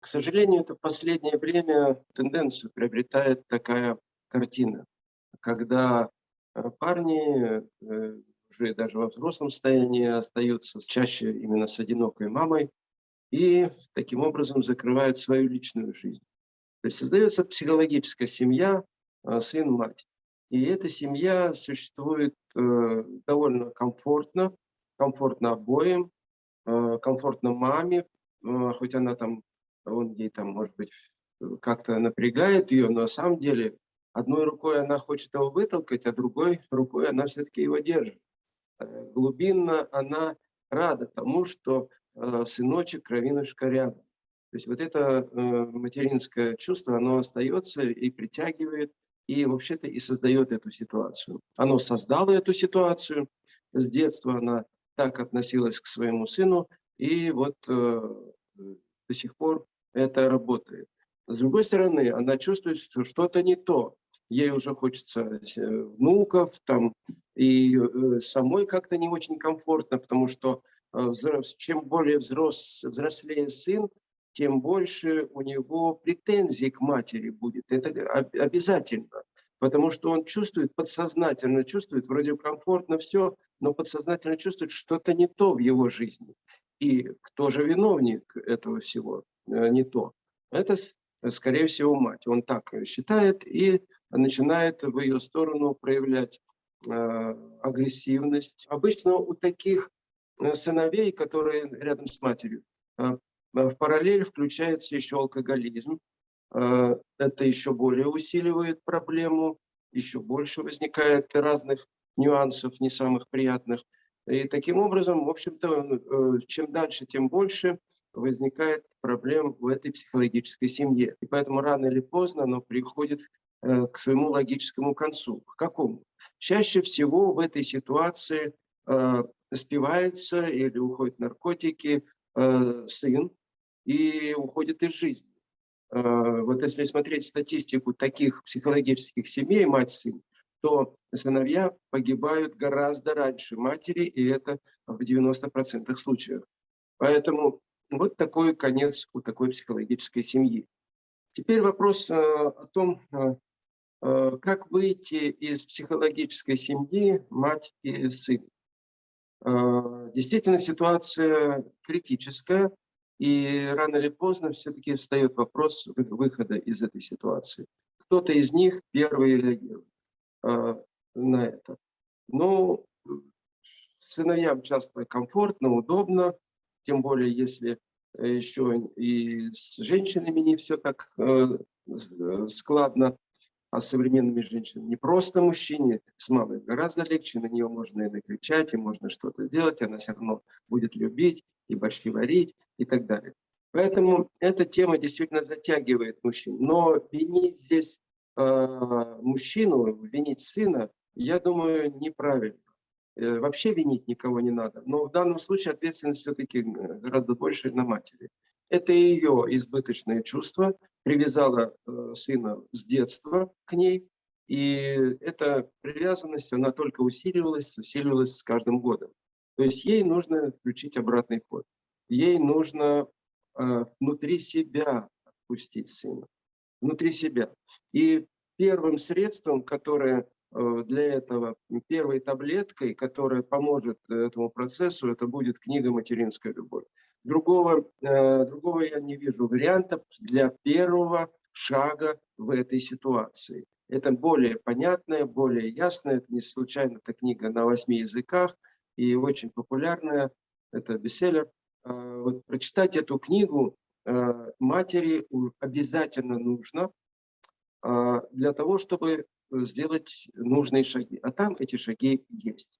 К сожалению, это в последнее время тенденцию приобретает такая картина, когда э, парни э, уже даже во взрослом состоянии остаются чаще именно с одинокой мамой и таким образом закрывают свою личную жизнь. То есть создается психологическая семья, э, сын-мать. И эта семья существует довольно комфортно, комфортно обоим, комфортно маме, хоть она там он ей там, может быть, как-то напрягает ее, но на самом деле одной рукой она хочет его вытолкать, а другой рукой она все-таки его держит. Э, глубинно она рада тому, что э, сыночек, кровинушка рядом. То есть вот это э, материнское чувство, оно остается и притягивает, и вообще-то и создает эту ситуацию. Оно создало эту ситуацию, с детства она так относилась к своему сыну, и вот до сих пор это работает. С другой стороны, она чувствует, что что-то не то. Ей уже хочется э, внуков, там, и э, самой как-то не очень комфортно, потому что э, чем более взрос, взрослее сын, тем больше у него претензий к матери будет. Это обязательно. Потому что он чувствует, подсознательно чувствует, вроде комфортно все, но подсознательно чувствует, что-то не то в его жизни. И кто же виновник этого всего? Э, не то. Это, скорее всего, мать. Он так считает и начинает в ее сторону проявлять э, агрессивность. Обычно у таких э, сыновей, которые рядом с матерью, в параллель включается еще алкоголизм. Это еще более усиливает проблему, еще больше возникает разных нюансов, не самых приятных. И таким образом, в общем-то, чем дальше, тем больше возникает проблем в этой психологической семье. И поэтому рано или поздно оно приходит э, к своему логическому концу. К какому? Чаще всего в этой ситуации э, спивается или уходит наркотики э, сын и уходит из жизни. Э, вот если смотреть статистику таких психологических семей, мать-сын, то сыновья погибают гораздо раньше матери, и это в 90% случаев. Поэтому вот такой конец у такой психологической семьи. Теперь вопрос э, о том, э, э, как выйти из психологической семьи мать и сын. Действительно, ситуация критическая, и рано или поздно все-таки встает вопрос выхода из этой ситуации. Кто-то из них первый реагирует на это. Но сыновьям часто комфортно, удобно, тем более если э, еще и с женщинами не все так э, э, складно, а с современными женщинами не просто мужчине, с мамой гораздо легче, на нее можно и накричать, и можно что-то делать, она все равно будет любить, и борщи варить, и так далее. Поэтому эта тема действительно затягивает мужчин. Но винить здесь мужчину, винить сына, я думаю, неправильно. Э, вообще винить никого не надо. Но в данном случае ответственность все-таки гораздо больше на матери. Это ее избыточное чувство привязало э, сына с детства к ней. И эта привязанность, она только усиливалась, усиливалась с каждым годом. То есть ей нужно включить обратный ход. Ей нужно э, внутри себя отпустить сына. Внутри себя. И первым средством, которое Э, для этого первой таблеткой, которая поможет этому процессу, это будет книга «Материнская любовь». Другого, э, другого я не вижу варианта для первого шага в этой ситуации. Это более понятная, более ясная, это не случайно эта книга на восьми языках и очень популярная, это бестселлер. Э, вот прочитать эту книгу матери обязательно нужно для того, чтобы сделать нужные шаги. А там эти шаги есть.